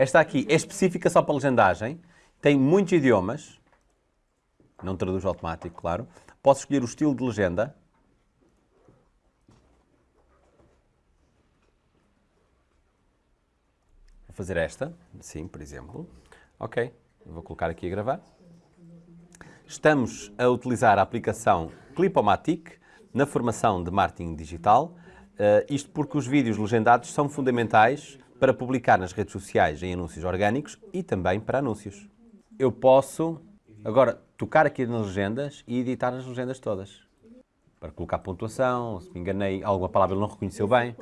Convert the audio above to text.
Esta aqui é específica só para legendagem, tem muitos idiomas, não traduz automático, claro. Posso escolher o estilo de legenda. Vou fazer esta, sim, por exemplo. Ok, vou colocar aqui a gravar. Estamos a utilizar a aplicação Clipomatic na formação de marketing digital, uh, isto porque os vídeos legendados são fundamentais para publicar nas redes sociais em anúncios orgânicos e também para anúncios. Eu posso agora tocar aqui nas legendas e editar as legendas todas. Para colocar pontuação, se me enganei, alguma palavra ele não reconheceu bem.